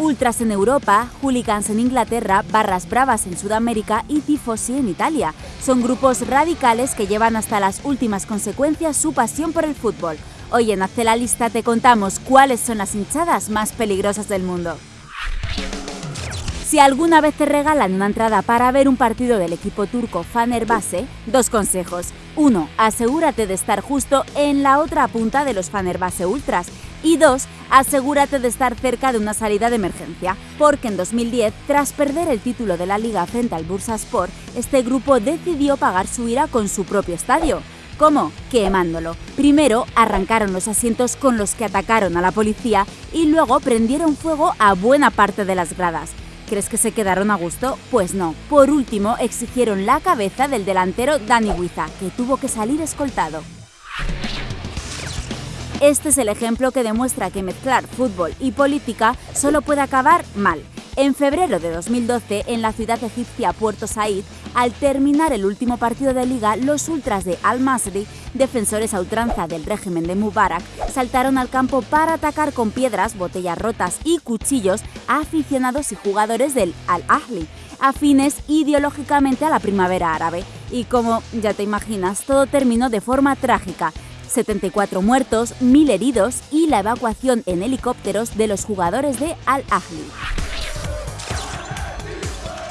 Ultras en Europa, hooligans en Inglaterra, barras bravas en Sudamérica y tifosi en Italia. Son grupos radicales que llevan hasta las últimas consecuencias su pasión por el fútbol. Hoy en Hazte la Lista te contamos cuáles son las hinchadas más peligrosas del mundo. Si alguna vez te regalan una entrada para ver un partido del equipo turco Fenerbahce, dos consejos. Uno, asegúrate de estar justo en la otra punta de los Fenerbahce Ultras. Y dos, asegúrate de estar cerca de una salida de emergencia, porque en 2010, tras perder el título de la liga frente al Bursaspor, este grupo decidió pagar su ira con su propio estadio. ¿Cómo? Quemándolo. Primero arrancaron los asientos con los que atacaron a la policía y luego prendieron fuego a buena parte de las gradas. ¿Crees que se quedaron a gusto? Pues no. Por último, exigieron la cabeza del delantero Dani Huiza, que tuvo que salir escoltado. Este es el ejemplo que demuestra que mezclar fútbol y política solo puede acabar mal. En febrero de 2012, en la ciudad egipcia Puerto Said, al terminar el último partido de liga, los ultras de Al-Masri, defensores a ultranza del régimen de Mubarak, saltaron al campo para atacar con piedras, botellas rotas y cuchillos a aficionados y jugadores del Al-Ahli, afines ideológicamente a la primavera árabe. Y como ya te imaginas, todo terminó de forma trágica. 74 muertos, 1.000 heridos y la evacuación en helicópteros de los jugadores de Al-Ahli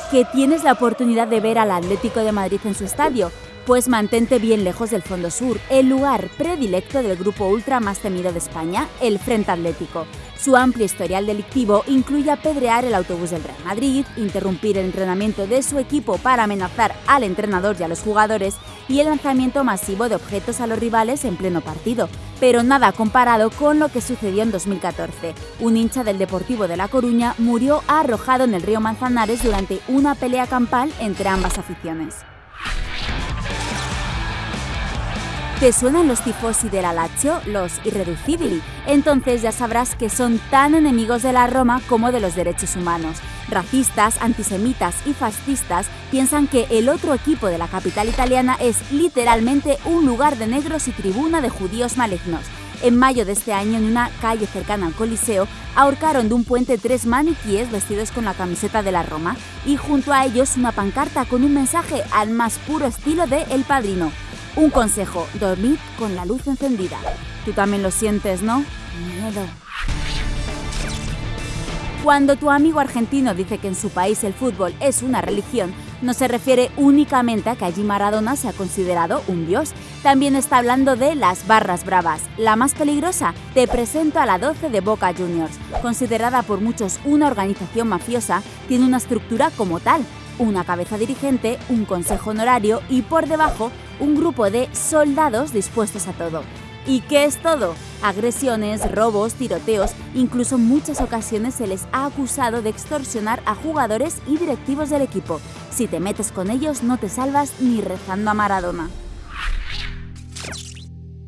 que tienes la oportunidad de ver al Atlético de Madrid en su estadio, pues mantente bien lejos del Fondo Sur, el lugar predilecto del grupo ultra más temido de España, el Frente Atlético. Su amplio historial delictivo incluye apedrear el autobús del Real Madrid, interrumpir el entrenamiento de su equipo para amenazar al entrenador y a los jugadores y el lanzamiento masivo de objetos a los rivales en pleno partido. Pero nada comparado con lo que sucedió en 2014. Un hincha del Deportivo de La Coruña murió arrojado en el río Manzanares durante una pelea campal entre ambas aficiones. ¿Te suenan los tifosi del Lazio, los irreducibili? Entonces ya sabrás que son tan enemigos de la Roma como de los derechos humanos. Racistas, antisemitas y fascistas piensan que el otro equipo de la capital italiana es literalmente un lugar de negros y tribuna de judíos malignos. En mayo de este año, en una calle cercana al Coliseo, ahorcaron de un puente tres maniquíes vestidos con la camiseta de la Roma y junto a ellos una pancarta con un mensaje al más puro estilo de El Padrino. Un consejo, dormid con la luz encendida. Tú también lo sientes, ¿no? Miedo. Cuando tu amigo argentino dice que en su país el fútbol es una religión, no se refiere únicamente a que allí Maradona se ha considerado un dios. También está hablando de las barras bravas. La más peligrosa, te presento a la 12 de Boca Juniors. Considerada por muchos una organización mafiosa, tiene una estructura como tal. Una cabeza dirigente, un consejo honorario y por debajo un grupo de soldados dispuestos a todo. ¿Y qué es todo? Agresiones, robos, tiroteos, incluso en muchas ocasiones se les ha acusado de extorsionar a jugadores y directivos del equipo. Si te metes con ellos no te salvas ni rezando a Maradona.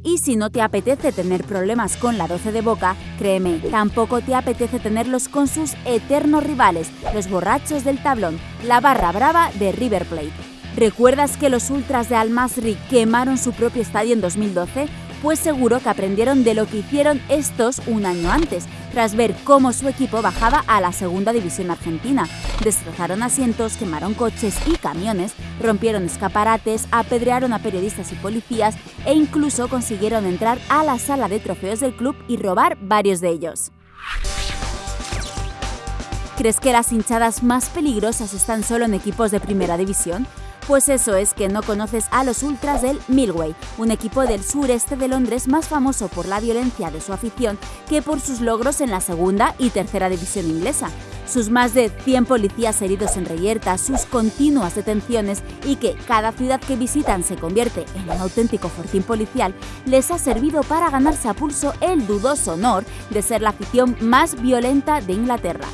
Y si no te apetece tener problemas con la 12 de Boca, créeme, tampoco te apetece tenerlos con sus eternos rivales, los borrachos del tablón, la barra brava de River Plate. ¿Recuerdas que los ultras de Al-Masri quemaron su propio estadio en 2012? Pues seguro que aprendieron de lo que hicieron estos un año antes, tras ver cómo su equipo bajaba a la segunda división argentina. Destrozaron asientos, quemaron coches y camiones, rompieron escaparates, apedrearon a periodistas y policías e incluso consiguieron entrar a la sala de trofeos del club y robar varios de ellos. ¿Crees que las hinchadas más peligrosas están solo en equipos de primera división? Pues eso es que no conoces a los ultras del Millway, un equipo del sureste de Londres más famoso por la violencia de su afición que por sus logros en la segunda y tercera división inglesa. Sus más de 100 policías heridos en reyerta, sus continuas detenciones y que cada ciudad que visitan se convierte en un auténtico fortín policial, les ha servido para ganarse a pulso el dudoso honor de ser la afición más violenta de Inglaterra.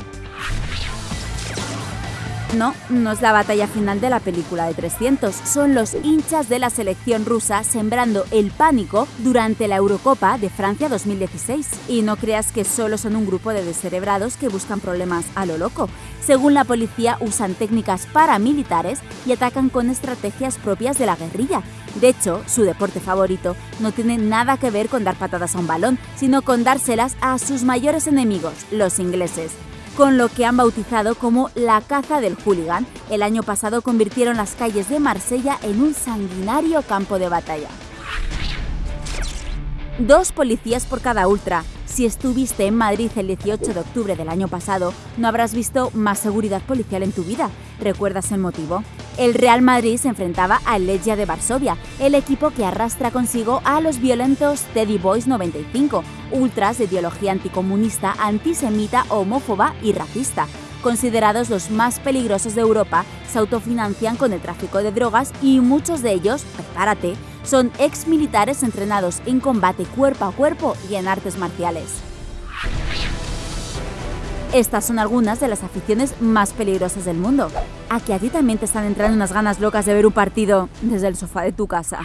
No, no es la batalla final de la película de 300, son los hinchas de la selección rusa sembrando el pánico durante la Eurocopa de Francia 2016. Y no creas que solo son un grupo de descerebrados que buscan problemas a lo loco. Según la policía, usan técnicas paramilitares y atacan con estrategias propias de la guerrilla. De hecho, su deporte favorito no tiene nada que ver con dar patadas a un balón, sino con dárselas a sus mayores enemigos, los ingleses. Con lo que han bautizado como la caza del hooligan. El año pasado convirtieron las calles de Marsella en un sanguinario campo de batalla. Dos policías por cada ultra. Si estuviste en Madrid el 18 de octubre del año pasado, no habrás visto más seguridad policial en tu vida. ¿Recuerdas el motivo? El Real Madrid se enfrentaba al Legia de Varsovia, el equipo que arrastra consigo a los violentos Teddy Boys 95, ultras de ideología anticomunista, antisemita, homófoba y racista. Considerados los más peligrosos de Europa, se autofinancian con el tráfico de drogas y muchos de ellos, prepárate, son ex militares entrenados en combate cuerpo a cuerpo y en artes marciales. Estas son algunas de las aficiones más peligrosas del mundo. ¿A que a ti también te están entrando unas ganas locas de ver un partido desde el sofá de tu casa?